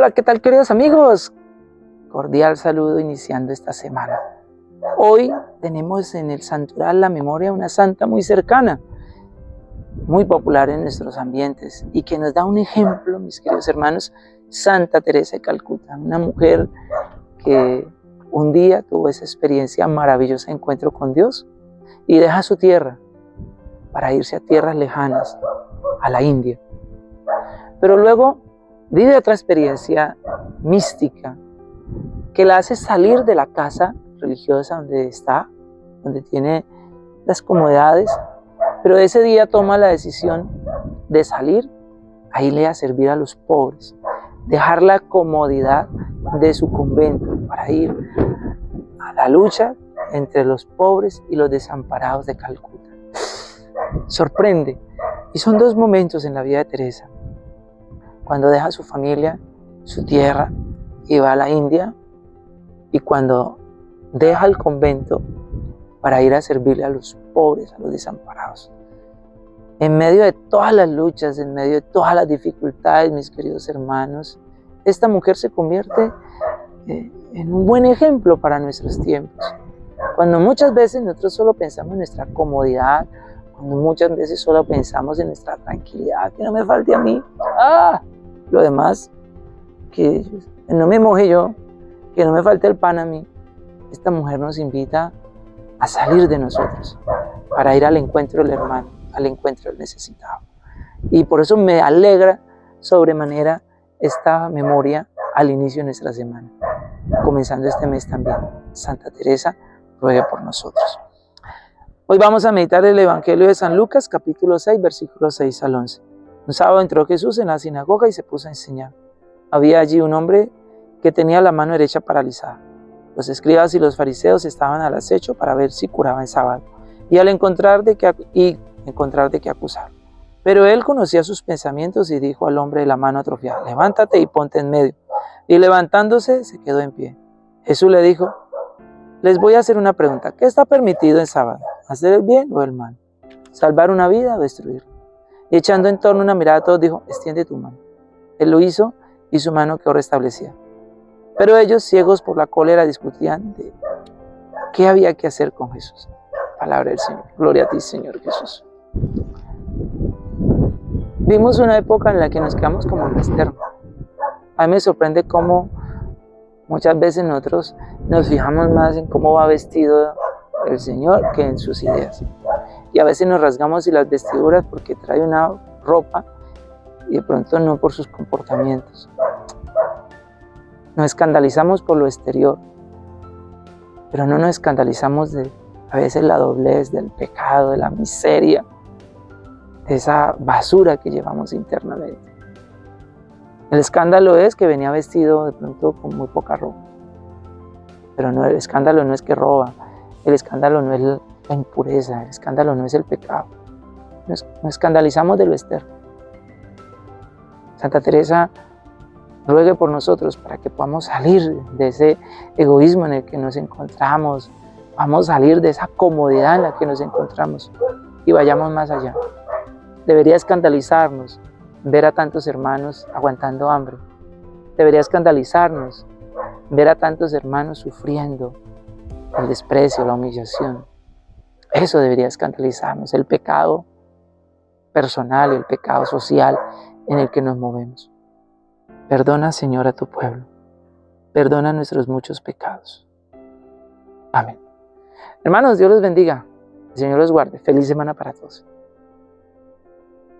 Hola, ¿qué tal queridos amigos? Cordial saludo iniciando esta semana. Hoy tenemos en el santural la memoria de una santa muy cercana, muy popular en nuestros ambientes y que nos da un ejemplo, mis queridos hermanos, Santa Teresa de Calcuta, una mujer que un día tuvo esa experiencia maravillosa encuentro con Dios y deja su tierra para irse a tierras lejanas, a la India. Pero luego vive otra experiencia mística que la hace salir de la casa religiosa donde está, donde tiene las comodidades, pero ese día toma la decisión de salir a irle a servir a los pobres, dejar la comodidad de su convento para ir a la lucha entre los pobres y los desamparados de Calcuta. Sorprende. Y son dos momentos en la vida de Teresa cuando deja su familia, su tierra y va a la India, y cuando deja el convento para ir a servirle a los pobres, a los desamparados. En medio de todas las luchas, en medio de todas las dificultades, mis queridos hermanos, esta mujer se convierte eh, en un buen ejemplo para nuestros tiempos. Cuando muchas veces nosotros solo pensamos en nuestra comodidad, cuando muchas veces solo pensamos en nuestra tranquilidad, que no me falte a mí, ¡ah! Lo demás, que no me moje yo, que no me falte el pan a mí. Esta mujer nos invita a salir de nosotros para ir al encuentro del hermano, al encuentro del necesitado. Y por eso me alegra sobremanera esta memoria al inicio de nuestra semana, comenzando este mes también. Santa Teresa ruega por nosotros. Hoy vamos a meditar el Evangelio de San Lucas, capítulo 6, versículos 6 al 11. Un sábado entró Jesús en la sinagoga y se puso a enseñar. Había allí un hombre que tenía la mano derecha paralizada. Los escribas y los fariseos estaban al acecho para ver si curaba en sábado y al encontrar de qué, y encontrar de qué acusar. Pero él conocía sus pensamientos y dijo al hombre de la mano atrofiada, levántate y ponte en medio. Y levantándose se quedó en pie. Jesús le dijo, les voy a hacer una pregunta. ¿Qué está permitido en sábado? ¿Hacer el bien o el mal? ¿Salvar una vida o destruirla? Y echando en torno una mirada a todos, dijo, extiende tu mano. Él lo hizo y su mano quedó restablecida. Pero ellos, ciegos por la cólera, discutían de qué había que hacer con Jesús. Palabra del Señor. Gloria a ti, Señor Jesús. Vimos una época en la que nos quedamos como en externo. A mí me sorprende cómo muchas veces nosotros nos fijamos más en cómo va vestido el Señor que en sus ideas a veces nos rasgamos y las vestiduras porque trae una ropa y de pronto no por sus comportamientos. Nos escandalizamos por lo exterior, pero no nos escandalizamos de a veces la doblez del pecado, de la miseria, de esa basura que llevamos internamente. El escándalo es que venía vestido de pronto con muy poca ropa. Pero no, el escándalo no es que roba, el escándalo no es la impureza, el escándalo no es el pecado. Nos, escandalizamos de lo externo. Santa Teresa ruegue por nosotros para que podamos salir de ese egoísmo en el que nos encontramos, vamos a salir de esa comodidad en la que nos encontramos y vayamos más allá. Debería escandalizarnos ver a tantos hermanos aguantando hambre. Debería escandalizarnos ver a tantos hermanos sufriendo el desprecio, la humillación. Eso debería escandalizarnos, el pecado personal, el pecado social en el que nos movemos. Perdona, Señor, a tu pueblo. Perdona nuestros muchos pecados. Amén. Hermanos, Dios los bendiga. El Señor los guarde. Feliz semana para todos.